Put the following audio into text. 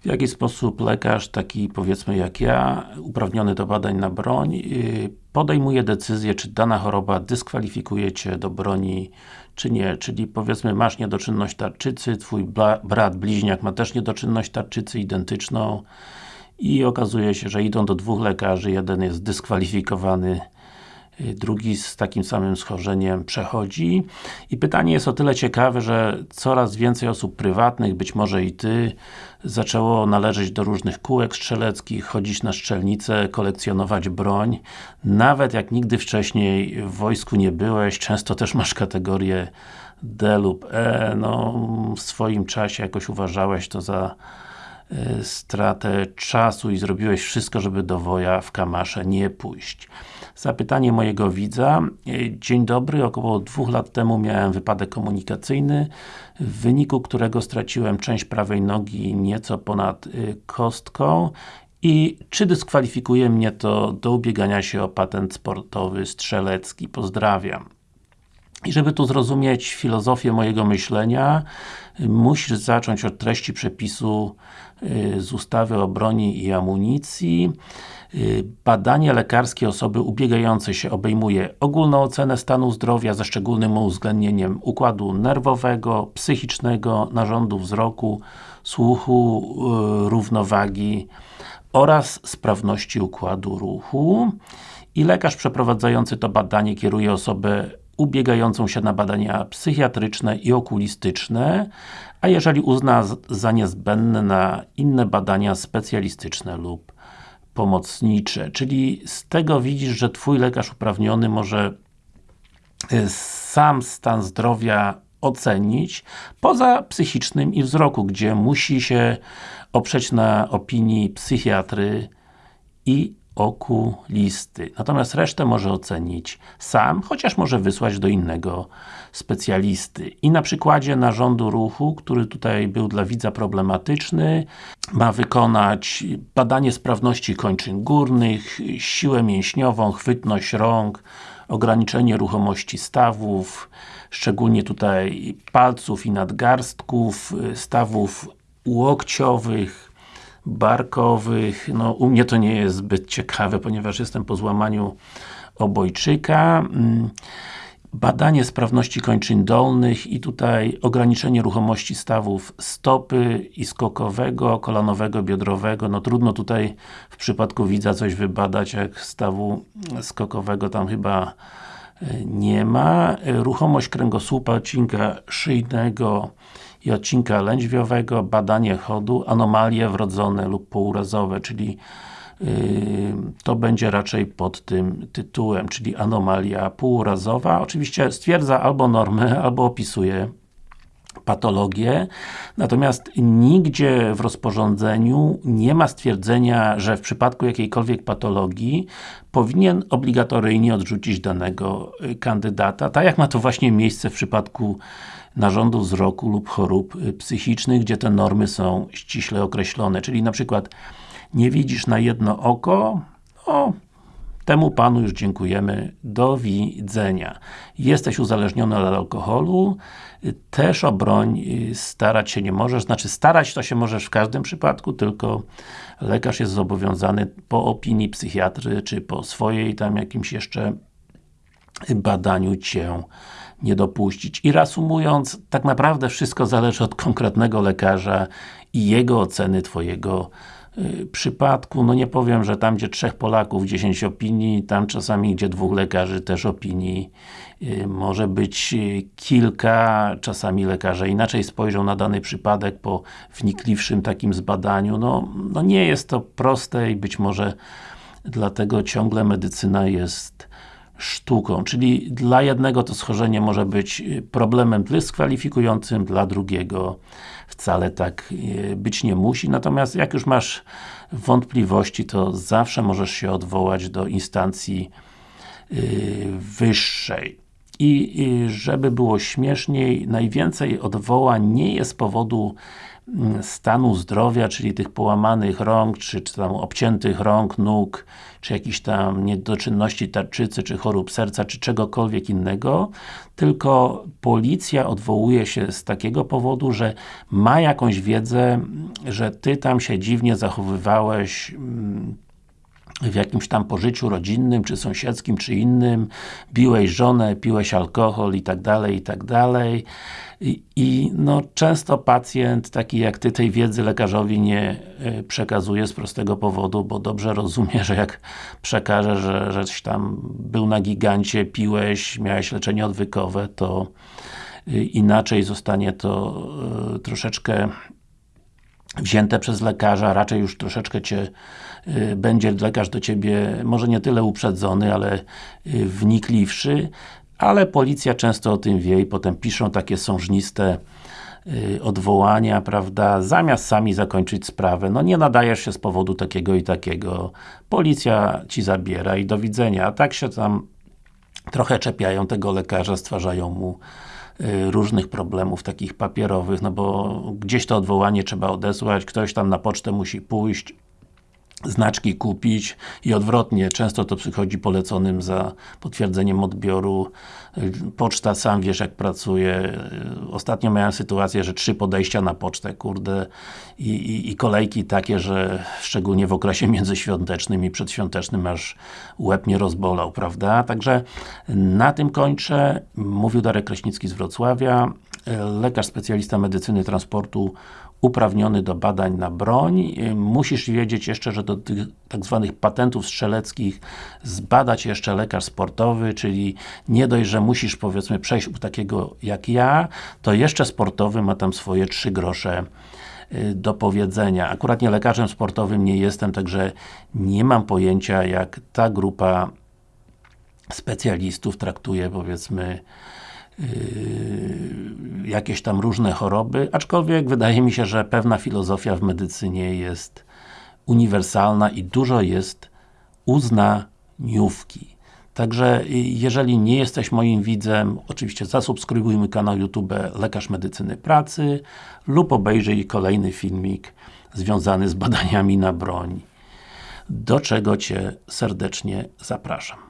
W jaki sposób lekarz, taki powiedzmy jak ja, uprawniony do badań na broń, yy, podejmuje decyzję, czy dana choroba dyskwalifikuje Cię do broni, czy nie. Czyli powiedzmy, masz niedoczynność tarczycy, Twój brat, bliźniak ma też niedoczynność tarczycy identyczną i okazuje się, że idą do dwóch lekarzy, jeden jest dyskwalifikowany Y, drugi z takim samym schorzeniem przechodzi. I pytanie jest o tyle ciekawe, że coraz więcej osób prywatnych, być może i Ty, zaczęło należeć do różnych kółek strzeleckich, chodzić na strzelnicę, kolekcjonować broń. Nawet jak nigdy wcześniej w wojsku nie byłeś, często też masz kategorię D lub E, no w swoim czasie jakoś uważałeś to za stratę czasu i zrobiłeś wszystko, żeby do woja w Kamasze nie pójść. Zapytanie mojego widza. Dzień dobry, około dwóch lat temu miałem wypadek komunikacyjny, w wyniku którego straciłem część prawej nogi nieco ponad y, kostką i czy dyskwalifikuje mnie to do ubiegania się o patent sportowy strzelecki? Pozdrawiam. I żeby tu zrozumieć filozofię mojego myślenia, musisz zacząć od treści przepisu y, z ustawy o broni i amunicji. Y, badanie lekarskie osoby ubiegającej się obejmuje ogólną ocenę stanu zdrowia ze szczególnym uwzględnieniem układu nerwowego, psychicznego, narządu wzroku, słuchu, y, równowagi oraz sprawności układu ruchu i lekarz przeprowadzający to badanie kieruje osobę ubiegającą się na badania psychiatryczne i okulistyczne, a jeżeli uzna za niezbędne na inne badania specjalistyczne lub pomocnicze. Czyli z tego widzisz, że Twój lekarz uprawniony może y, sam stan zdrowia ocenić, poza psychicznym i wzroku, gdzie musi się oprzeć na opinii psychiatry i okulisty. Natomiast resztę może ocenić sam, chociaż może wysłać do innego specjalisty. I na przykładzie narządu ruchu, który tutaj był dla widza problematyczny, ma wykonać badanie sprawności kończyn górnych, siłę mięśniową, chwytność rąk, ograniczenie ruchomości stawów, szczególnie tutaj palców i nadgarstków, stawów łokciowych, barkowych, no u mnie to nie jest zbyt ciekawe, ponieważ jestem po złamaniu obojczyka. Mm, badanie sprawności kończyn dolnych i tutaj ograniczenie ruchomości stawów stopy i skokowego, kolanowego, biodrowego. No trudno tutaj w przypadku widza coś wybadać, jak stawu skokowego tam chyba e, nie ma. Ruchomość kręgosłupa, odcinka szyjnego, i odcinka lędźwiowego, badanie chodu, anomalie wrodzone lub pourazowe, czyli yy, to będzie raczej pod tym tytułem, czyli anomalia półurazowa. Oczywiście stwierdza albo normę, albo opisuje patologię, natomiast nigdzie w rozporządzeniu nie ma stwierdzenia, że w przypadku jakiejkolwiek patologii powinien obligatoryjnie odrzucić danego y, kandydata, tak jak ma to właśnie miejsce w przypadku narządu wzroku lub chorób y, psychicznych, gdzie te normy są ściśle określone, czyli na przykład nie widzisz na jedno oko, no, temu Panu już dziękujemy, do widzenia. Jesteś uzależniony od alkoholu, też o broń y, starać się nie możesz, znaczy starać to się możesz w każdym przypadku, tylko lekarz jest zobowiązany po opinii psychiatry, czy po swojej tam jakimś jeszcze badaniu Cię nie dopuścić. I reasumując, tak naprawdę wszystko zależy od konkretnego lekarza i jego oceny Twojego przypadku. No nie powiem, że tam gdzie trzech Polaków, 10 opinii, tam czasami gdzie dwóch lekarzy też opinii y, może być y, kilka, czasami lekarze inaczej spojrzą na dany przypadek po wnikliwszym takim zbadaniu. No, no nie jest to proste i być może dlatego ciągle medycyna jest sztuką, czyli dla jednego to schorzenie może być y, problemem dyskwalifikującym, dla drugiego wcale tak y, być nie musi, natomiast jak już masz wątpliwości, to zawsze możesz się odwołać do instancji y, wyższej. I żeby było śmieszniej, najwięcej odwołań nie jest z powodu mm, stanu zdrowia, czyli tych połamanych rąk, czy, czy tam obciętych rąk, nóg, czy jakichś tam niedoczynności tarczycy, czy chorób serca, czy czegokolwiek innego, tylko policja odwołuje się z takiego powodu, że ma jakąś wiedzę, że Ty tam się dziwnie zachowywałeś mm, w jakimś tam pożyciu rodzinnym, czy sąsiedzkim, czy innym, biłeś żonę, piłeś alkohol i tak dalej, i tak dalej. I, I, no, często pacjent, taki jak Ty, tej wiedzy lekarzowi nie y, przekazuje z prostego powodu, bo dobrze rozumie, że jak przekaże, że żeś tam był na gigancie, piłeś, miałeś leczenie odwykowe, to y, inaczej zostanie to y, troszeczkę wzięte przez lekarza, raczej już troszeczkę Cię y, będzie lekarz do Ciebie, może nie tyle uprzedzony, ale y, wnikliwszy, ale policja często o tym wie i potem piszą takie sążniste y, odwołania, prawda, zamiast sami zakończyć sprawę, no nie nadajesz się z powodu takiego i takiego, policja Ci zabiera i do widzenia, a tak się tam trochę czepiają tego lekarza, stwarzają mu różnych problemów takich papierowych, no bo gdzieś to odwołanie trzeba odesłać, ktoś tam na pocztę musi pójść, znaczki kupić i odwrotnie, często to przychodzi poleconym za potwierdzeniem odbioru. Poczta, sam wiesz jak pracuje. Ostatnio miałem sytuację, że trzy podejścia na pocztę, kurde, i, i, i kolejki takie, że szczególnie w okresie międzyświątecznym i przedświątecznym aż łeb mnie rozbolał, prawda? Także na tym kończę. Mówił Darek Kraśnicki z Wrocławia, lekarz specjalista medycyny transportu uprawniony do badań na broń. Musisz wiedzieć jeszcze, że do tych tak zwanych patentów strzeleckich zbadać jeszcze lekarz sportowy, czyli nie dość, że musisz powiedzmy przejść u takiego jak ja, to jeszcze sportowy ma tam swoje trzy grosze y, do powiedzenia. Akurat nie lekarzem sportowym nie jestem, także nie mam pojęcia jak ta grupa specjalistów traktuje powiedzmy Yy, jakieś tam różne choroby, aczkolwiek wydaje mi się, że pewna filozofia w medycynie jest uniwersalna i dużo jest uznaniówki. Także jeżeli nie jesteś moim widzem, oczywiście zasubskrybuj mój kanał YouTube Lekarz Medycyny Pracy lub obejrzyj kolejny filmik związany z badaniami na broń, do czego Cię serdecznie zapraszam.